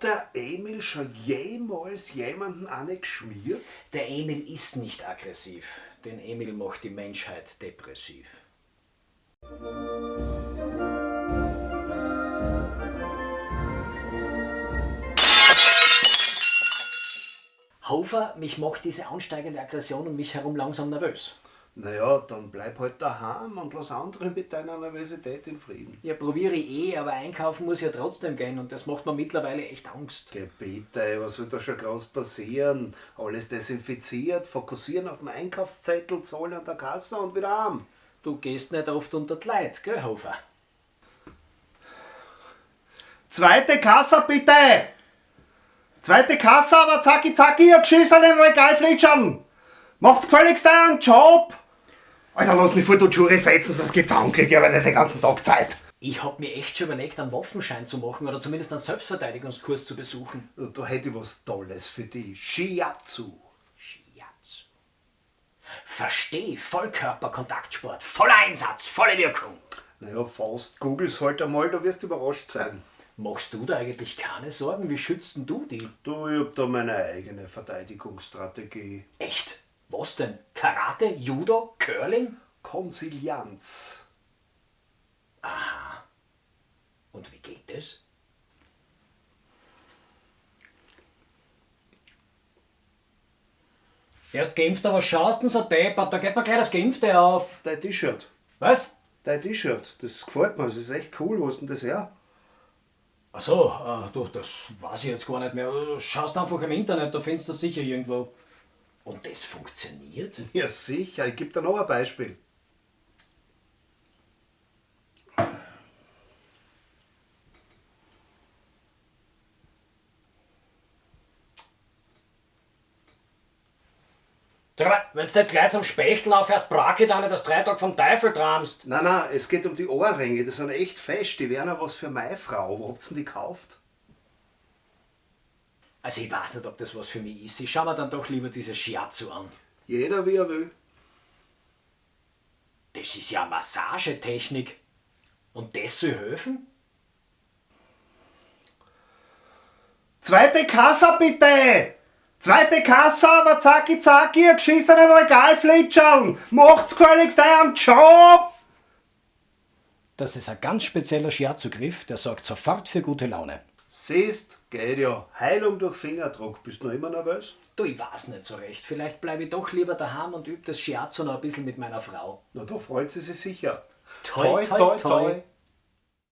Hat der Emil schon jemals jemanden eine geschmiert? Der Emil ist nicht aggressiv. Den Emil macht die Menschheit depressiv. Hofer, mich macht diese ansteigende Aggression um mich herum langsam nervös. Naja, dann bleib halt daheim und lass andere mit deiner Nervosität in Frieden. Ja, probiere ich eh, aber einkaufen muss ja trotzdem gehen und das macht mir mittlerweile echt Angst. Gebete, was soll da schon groß passieren? Alles desinfiziert, fokussieren auf dem Einkaufszettel, zahlen an der Kasse und wieder arm. Du gehst nicht oft unter die Leute, gell, Hofer? Zweite Kasse bitte! Zweite Kasse, aber zacki zacki, ihr geschissenen Regalflitschern! Macht's gefälligst euren Job! Alter, lass mich vor du Jury fetzen, sonst Anklick, ich habe nicht den ganzen Tag Zeit. Ich hab mir echt schon überlegt, einen Waffenschein zu machen oder zumindest einen Selbstverteidigungskurs zu besuchen. Da hätte ich was Tolles für dich. Shiatsu. Shiatsu. Versteh, Vollkörperkontaktsport, voller Einsatz, volle Wirkung. Naja, fast. Googles halt einmal, da wirst du überrascht sein. Machst du da eigentlich keine Sorgen? Wie schützt denn du die? Du, ich hab da meine eigene Verteidigungsstrategie. Echt? Was denn? Karate, Judo, Curling? Konsilianz. Und wie geht das? Erst geimpft, aber schaust du so deppert, da geht mir gleich das Geimpfte auf. Dein T-Shirt. Was? Dein T-Shirt. Das gefällt mir, das ist echt cool. Wo ist denn das her? Ach so, äh, du, das weiß ich jetzt gar nicht mehr. Schaust einfach im Internet, da findest du das sicher irgendwo. Und das funktioniert? Ja, sicher. Ich gebe dir noch ein Beispiel. Wenn du nicht gleich zum Spechtel aufhörst, brake dann nicht das drei Tage vom Teufel tramst. Nein, nein, es geht um die Ohrringe. Die sind echt fest. Die wären auch was für meine Frau. Wo habt ihr die gekauft? Also ich weiß nicht, ob das was für mich ist. Ich schau mir dann doch lieber dieses Shiatsu an. Jeder wie er will. Das ist ja Massagetechnik. Und das soll helfen? Zweite Kasse bitte! Zweite Kasse, aber zacki zacki, ihr geschissenen Regalflitschern! Macht's gefälligst euren Job! Das ist ein ganz spezieller Shiatsu-Griff, der sorgt sofort für gute Laune. Siehst, geht ja. Heilung durch Fingerdruck. Bist du noch immer nervös? Du, ich weiß nicht so recht. Vielleicht bleibe ich doch lieber daheim und übe das Shiatsu noch ein bisschen mit meiner Frau. Na, da freut sie sich sicher. Toi, toi, toi.